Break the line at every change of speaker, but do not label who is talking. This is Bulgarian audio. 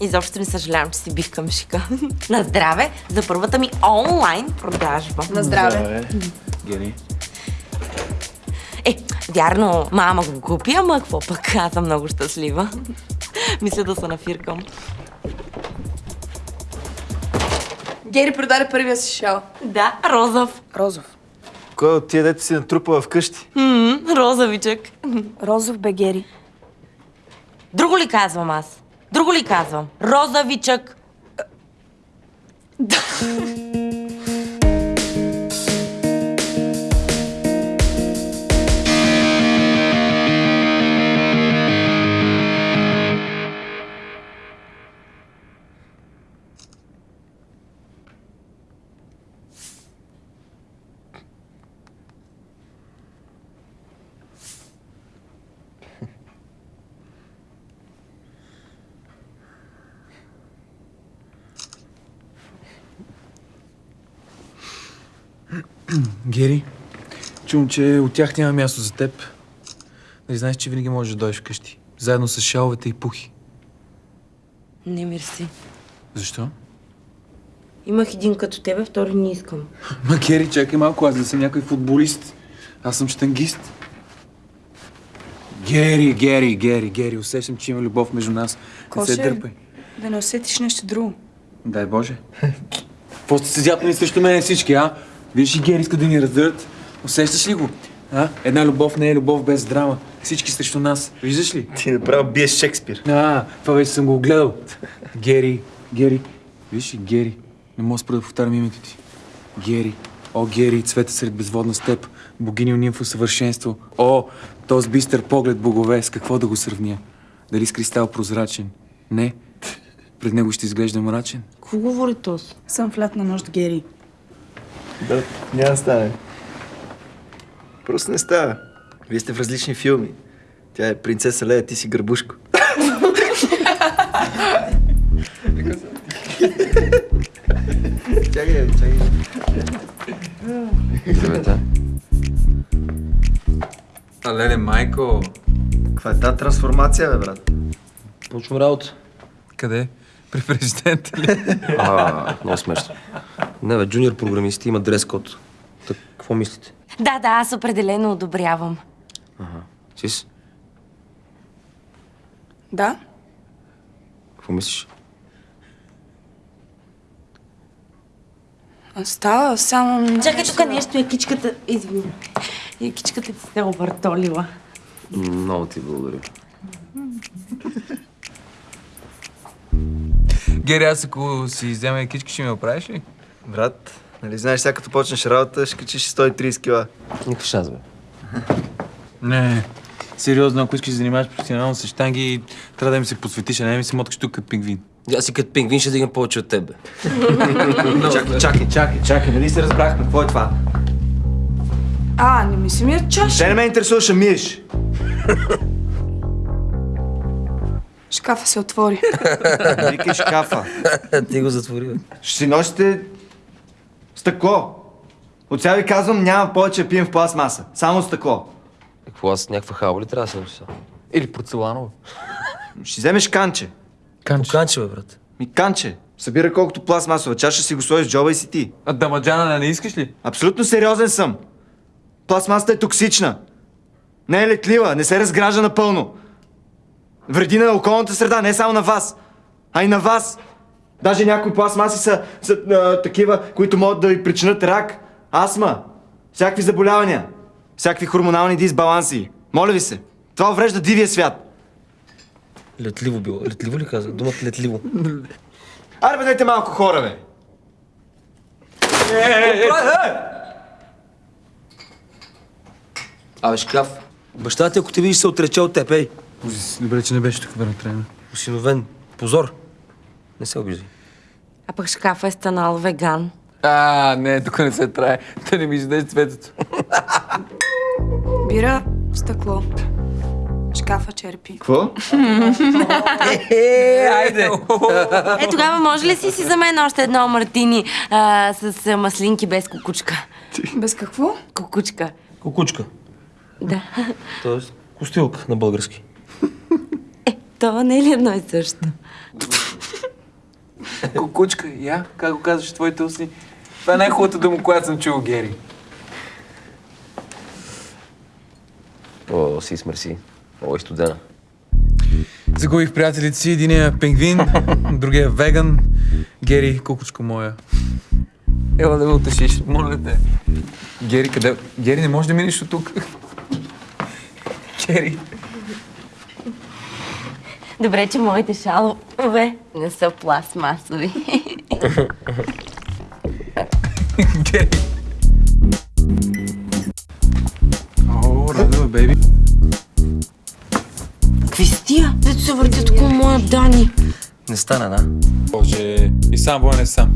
Изобщо не съжалявам, че си бих шика. На здраве за първата ми онлайн продажба.
На здраве.
Гери.
Е, вярно, мама го купи, ама какво пък, аз съм много щастлива. Мисля да се нафиркам.
Гери продаде първия си шал.
Да, розов.
Розов.
Кой от тия дете си натрупа вкъщи?
М, розовичък.
Розов бе, Гери.
Друго ли казвам аз? Друго ли казвам? Розовичък.
Гери, чувам, че от тях няма място за теб. Нали знаеш, че винаги можеш да дойдеш вкъщи. Заедно с шаловете и пухи.
Не, мерси.
Защо?
Имах един като тебе, втори не искам.
Ма, Гери, чакай малко, аз да съм някой футболист. Аз съм штангист. Гери, Гери, Гери, Гери, усещам, че има любов между нас. Не се
Коше,
дърпай.
да не усетиш нещо друго.
Дай Боже. Какво сте седят нали срещу мен всички, а? Виж и Гери иска да ни раздърт. Усещаш ли го? А? Една любов не е любов без драма. Всички срещу нас. Виждаш ли?
Ти направо биеш Шекспир.
А, това вече съм го гледал. Гери, Гери. Виж и Гери. Не мога да спра да повтарям името ти. Гери. О, Гери, цвета сред безводна степ. Богиня нимфо съвършенство. О, този бистър поглед богове. С какво да го сравня? Дали с кристал прозрачен? Не. Пред него ще изглежда мрачен.
Какво говори този?
Съм в лятна нощ, Гери.
Да, няма да стане. Просто не става. Вие сте в различни филми. Тя е принцеса Лея, ти си гърбушко. чакай, чакай.
Здравейте.
А, леле, майко.
Каква е тази трансформация, бе, брат?
Почвам работа.
Къде? При президента ли?
А, много смешно. Не, бе, джуниор програмисти има дрес код. Так, какво мислите?
Да, да, аз определено одобрявам.
Сис,
Да?
какво мислиш?
А, Става само...
Чакай тук нещо, якичката, извини. Якичката ти се е объртолила.
Много ти благодаря.
Гери, аз ако си взема екички, ще ми оправиш ли?
Брат, нали знаеш, сега като почнеш работа, ще качиш 130 кила.
Никакъв шанс, бе.
Не, сериозно, ако искаш да занимаваш професионално с штанги, трябва да ми се посветиш, а не ми се моткаш тук като пингвин.
Аз си като пингвин ще дигам повече от теб.
Чакай, чакай, чакай, чакай, нали се разбрахме? Какво е това?
А, не ми се ми е чаша.
Те не ме интересуваше миеш.
Шкафа се отвори.
Викай шкафа.
ти го затвори, бе.
Ще си носите стъкло. От сега ви казвам, няма повече да пием в пластмаса. Само стъкло.
Какво, аз някаква халба ли трябва да се нося?
Или порцеланово.
Ще вземеш канче.
Поканче, бе, брат.
Ми канче. Събира колкото пластмасова чаша, си го сложиш в джоба и си ти.
А дамаджана не искаш ли?
Абсолютно сериозен съм. Пластмасата е токсична. Не е летлива, не се разгражда напълно. Вреди на околната среда, не само на вас, а и на вас. Даже някои пластмаси са, са а, такива, които могат да ви причинят рак, астма, всякакви заболявания, всякакви хормонални дисбаланси. Моля ви се, това уврежда дивия свят.
Летливо било. Летливо ли казах? Думата летливо.
Аре, бъдете малко хора, бе!
Абе, шкаф. Баща ти, ако те видиш, се отрече от теб, ей.
Добре, че не беше тук трена.
Осиновен. Позор. Не се обиждай.
А пък шкафа е станал веган.
А, не, тук не се трае. Да не ми издеш цветето.
Бира, стъкло. Шкафа черпи.
Какво?
Е, айде!
Е, тогава може ли си си за мен още едно мартини а, с маслинки без кукучка?
Без какво?
Кукучка.
Кукучка.
Да.
Тоест, костилка на български.
Е, това не е ли едно и също?
Кукучка, я, как го казваш твоите устни? Това е най-хубавата дума, която съм чул, Гери.
О, си смърси. О, и студена.
Загубих приятелите си, единия е пингвин, другия е веган. Гери, кукучко моя. Ела да ме утешиш, моля те. Гери, къде? Гери, не можеш да минеш от тук. Гери.
Добре, че моите шалове не са пластмасови.
О, радо, бейби.
Какви? Дето се въртят около моя Дани.
Не стана, да?
Боже, и сам воен е сам.